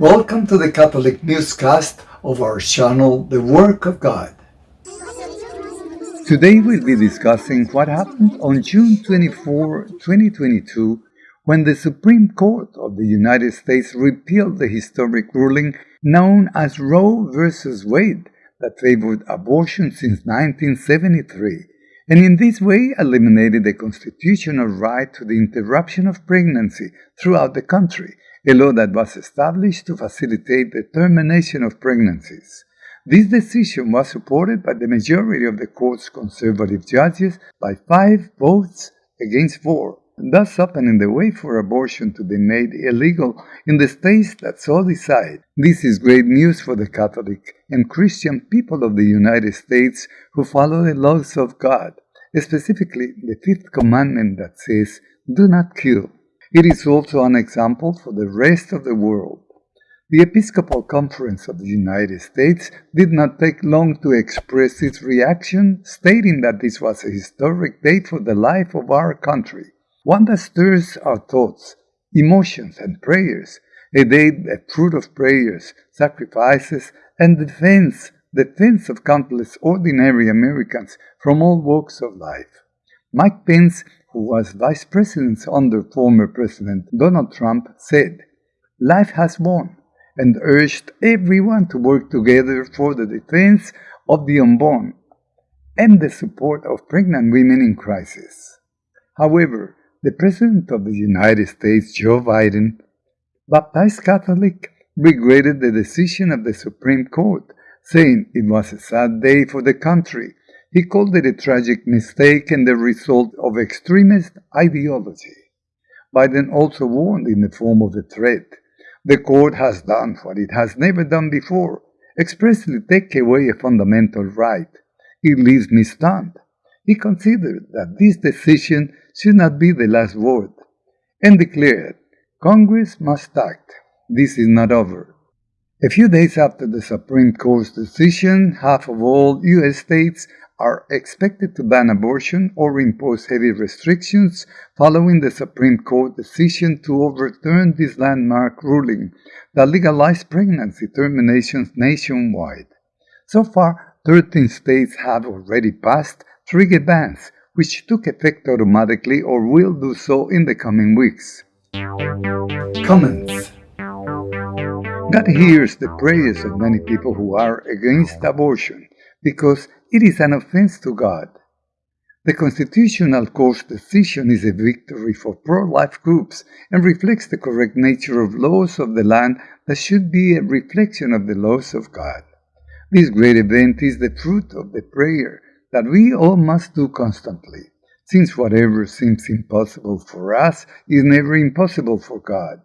Welcome to the Catholic newscast of our channel, The Work of God. Today we'll be discussing what happened on June 24, 2022, when the Supreme Court of the United States repealed the historic ruling known as Roe v. Wade that favored abortion since 1973, and in this way eliminated the constitutional right to the interruption of pregnancy throughout the country, a law that was established to facilitate the termination of pregnancies. This decision was supported by the majority of the court's conservative judges by five votes against four, thus opening the way for abortion to be made illegal in the states that so decide. This is great news for the Catholic and Christian people of the United States who follow the laws of God, specifically the fifth commandment that says, Do not kill. It is also an example for the rest of the world. The Episcopal Conference of the United States did not take long to express its reaction, stating that this was a historic day for the life of our country, one that stirs our thoughts, emotions, and prayers, a day the fruit of prayers, sacrifices, and defense, defense of countless ordinary Americans from all walks of life. Mike Pence, who was vice president under former President Donald Trump, said, Life has won and urged everyone to work together for the defense of the unborn and the support of pregnant women in crisis. However, the President of the United States, Joe Biden, baptized Catholic, regretted the decision of the Supreme Court, saying it was a sad day for the country. He called it a tragic mistake and the result of extremist ideology. Biden also warned in the form of a threat the court has done what it has never done before, expressly take away a fundamental right. It leaves me stunned. He considered that this decision should not be the last word, and declared, Congress must act. This is not over. A few days after the Supreme Court's decision, half of all U.S. states are expected to ban abortion or impose heavy restrictions following the Supreme Court decision to overturn this landmark ruling that legalized pregnancy terminations nationwide. So far, 13 states have already passed trigger bans, which took effect automatically or will do so in the coming weeks. Comments God hears the prayers of many people who are against abortion because it is an offense to God. The Constitutional Court's decision is a victory for pro-life groups and reflects the correct nature of laws of the land that should be a reflection of the laws of God. This great event is the fruit of the prayer that we all must do constantly, since whatever seems impossible for us is never impossible for God.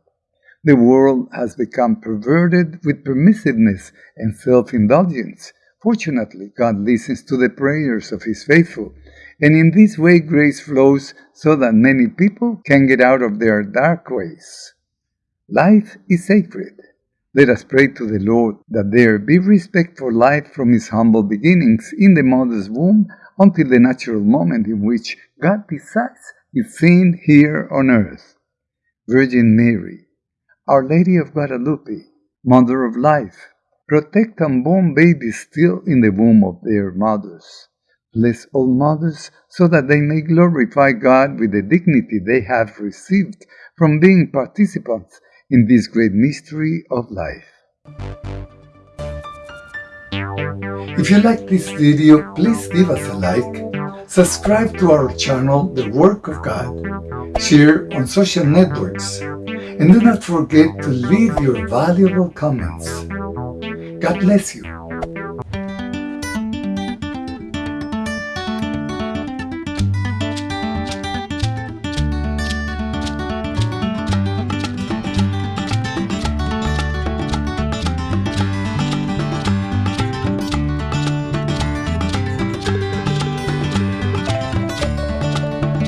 The world has become perverted with permissiveness and self-indulgence, Fortunately, God listens to the prayers of His faithful, and in this way grace flows so that many people can get out of their dark ways. Life is sacred. Let us pray to the Lord that there be respect for life from its humble beginnings in the mother's womb until the natural moment in which God decides its sin here on earth. Virgin Mary, Our Lady of Guadalupe, Mother of Life, Protect unborn babies still in the womb of their mothers. Bless all mothers so that they may glorify God with the dignity they have received from being participants in this great mystery of life. If you like this video, please give us a like, subscribe to our channel, The Work of God, share on social networks, and do not forget to leave your valuable comments. God bless you.